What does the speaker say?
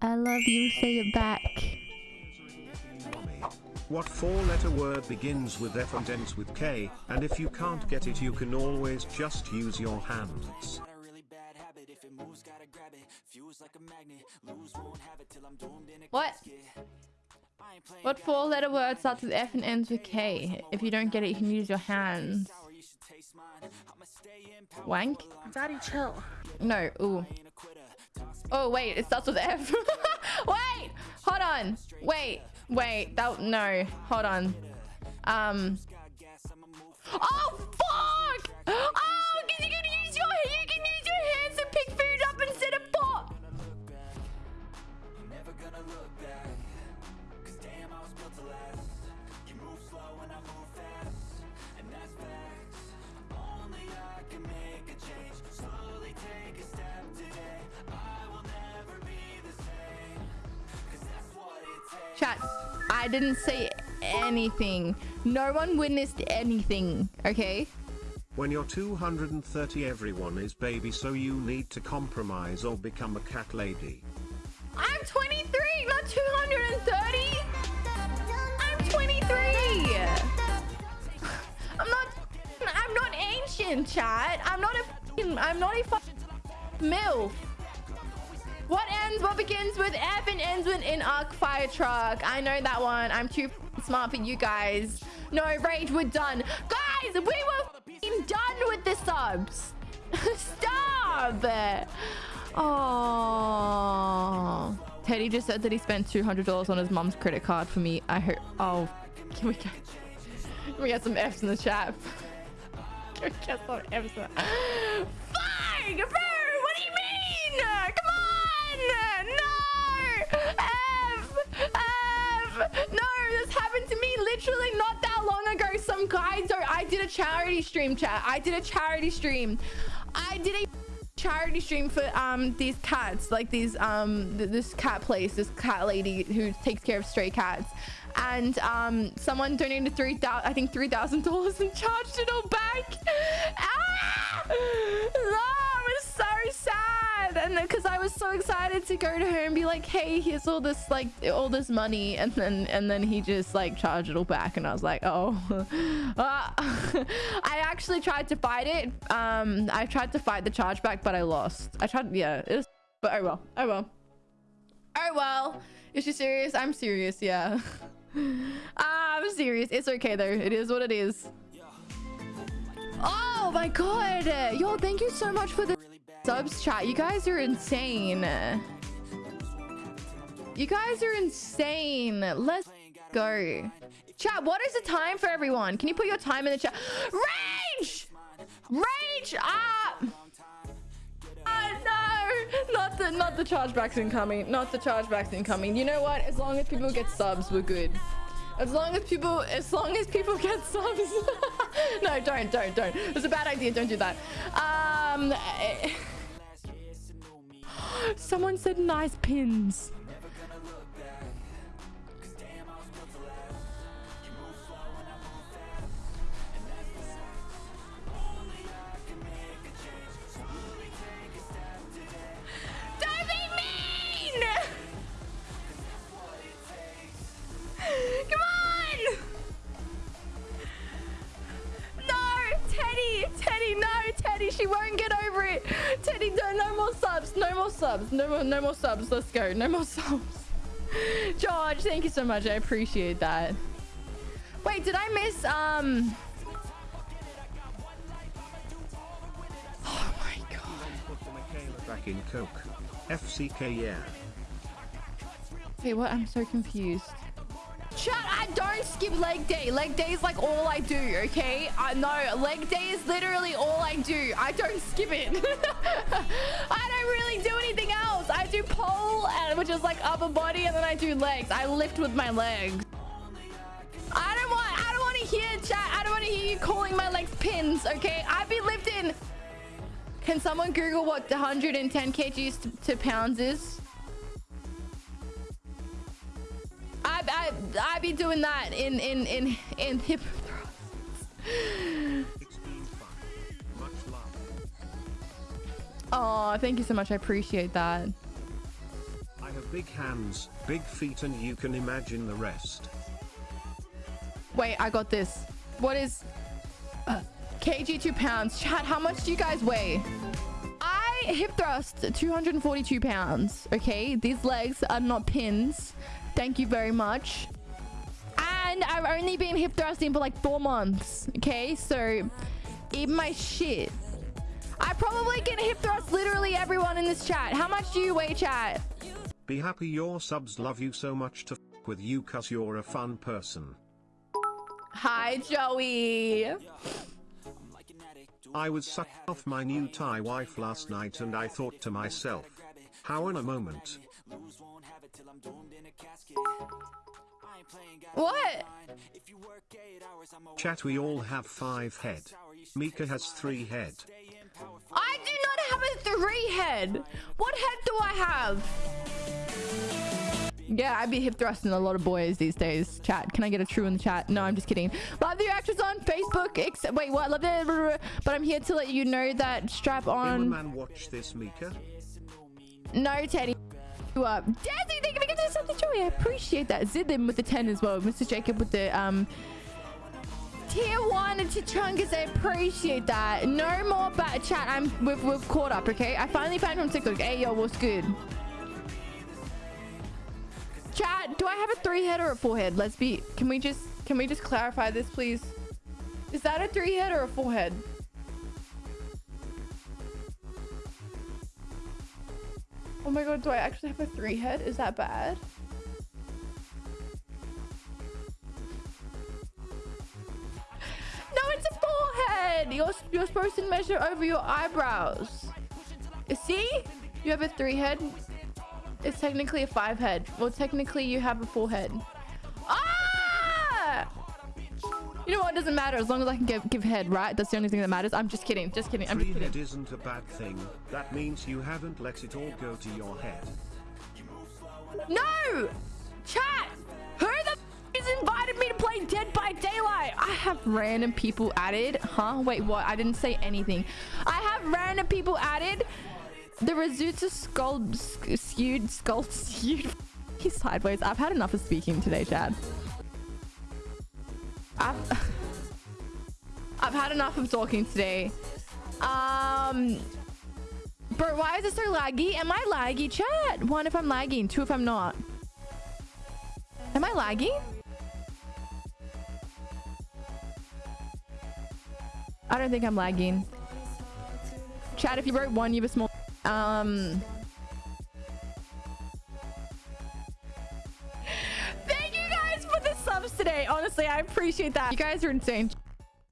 I love you. Say it back. What four-letter word begins with F and ends with K, and if you can't get it you can always just use your hands. Got a really bad habit. If it moves, gotta grab it. Fuse like a magnet. Lose, won't have it till I'm doomed in a What? casket. I ain't playing What four-letter word starts with F and ends with K? If you don't get it, you can use your hands. sour, you should taste mine. I'ma stay in power. Wank? Daddy, chill. No. Ooh. Oh wait, it starts with F. wait, hold on. Wait, wait. That no. Hold on. Um. Oh Chat. I didn't say anything. No one witnessed anything. Okay. When you're 230 everyone is baby so you need to compromise or become a cat lady. I'm 23, not 230. I'm 23. I'm not. I'm not ancient, chat. I'm not a. I'm not a milf. What ends? What begins with F and ends with an arc fire truck? I know that one. I'm too smart for you guys. No rage. We're done, guys. We were done with the subs. Stop. Oh. Teddy just said that he spent $200 on his mom's credit card for me. I hope. Oh, can we get, can we get some F's in the chat? can we get some F's? In the... Fuck, bro. What do you mean? Come on. No. F. F. No, this happened to me literally not that long ago. Some guy, so I did a charity stream chat. I did a charity stream. I did a charity stream for um these cats like these um th- this cat place this cat lady who takes care of stray cats and um someone donated three thousand i think three thousand dollars and charged it all back ah! And because i was so excited to go to her and be like hey here's all this like all this money and then and then he just like charged it all back and i was like oh. Ah. i actually tried to fight it um i tried to fight the chargeback but i lost. I tried yeah it was but oh well oh well. Oh well. Is she serious? I'm serious yeah. Ah, i'm serious. It's okay though. It is what it is. Oh my god. Yo thank you so much for the subs chat you guys are insane you guys are insane let's go chat what is the time for everyone can you put your time in the chat rage rage ah Ah, no, not the not the chargebacks incoming. Not the chargebacks incoming. You know what? As long as people get subs, we're good. As long as people, as long as people get subs. no, don't, don't, don't. It's a bad idea. Don't do that. Um, someone said nice pins. Come on! More subs, no more, no more subs. Let's go, no more subs. George, thank you so much. I appreciate that. Wait, did I miss um? Oh my god. Put the Michaela back in Coke. FCK yeah. Wait, what? I'm so confused. Chat, I don't skip leg day. Leg day is like all I do, okay? I know, leg day is literally all I do. I don't skip it. I don't really do anything else. I do pole, and, which is like upper body, and then I do legs. I lift with my legs. I don't want, I don't want to hear chat. I don't want to hear you calling my legs pins, okay? I've been lifting. Can someone Google what 110 kgs to, to pounds is? I, I I be doing that in in in in hip thrusts. 16 fun. Much love. Oh, thank you so much. I appreciate that. I have big hands, big feet and you can imagine the rest. Wait, I got this. What is uh, kg two pounds? Chat, how much do you guys weigh? I hip thrust 242 pounds. Okay, these legs are not pins. Thank you very much. And I've only been hip thrusting for like four months. Okay, so eat my shit. I probably can hip thrust literally everyone in this chat. How much do you weigh, chat? Be happy your subs love you so much to f with you cause you're a fun person. Hi, Joey. I was sucking off my new Thai wife last night and I thought to myself, how in a moment. What? Chat we all have five head. Mika has three head. I do not have a three head. What head do I have? Yeah, I be hip thrusting a lot of boys these days. Chat, can I get a true in the chat? No, I'm just kidding. Love the actress on Facebook. Ex wait, what? Love the but I'm here to let you know that strap on. man watch this Mika. No, Teddy. You up. Dazzy, thank you for giving something joy. I appreciate that. Zidim with the 10 as well. Mr. Jacob with the um tier one and Chungus, I appreciate that. No more bad chat. I'm we've, we've caught up, okay? I finally found from TikTok. Hey yo, what's good? Chat, do I have a three head or a four head? Let's be can we just can we just clarify this please? Is that a three head or a four head? Oh my god, do I actually have a three head? Is that bad? No, it's a forehead! You're, you're supposed to measure over your eyebrows. See? You have a three head. It's technically a five head. Well, technically you have a four head. You know what? It doesn't matter as long as I can give, give head, right? That's the only thing that matters. I'm just kidding. Just kidding. I'm just head kidding. isn't a bad thing. That means you haven't let it all go to your head. No! Chat! Who the f is invited me to play Dead by Daylight? I have random people added. Huh? Wait, what? I didn't say anything. I have random people added. The Razutsu skull sk- skewed skull skewed. He's sideways. I've had enough of speaking today, Chad. I've I've had enough of talking today. Um Bro, why is it so laggy? Am I laggy, chat? One, if I'm lagging. Two, if I'm not. Am I lagging? I don't think I'm lagging. Chat, if you wrote one, you a small... Um... Honestly, I appreciate that. You guys are insane.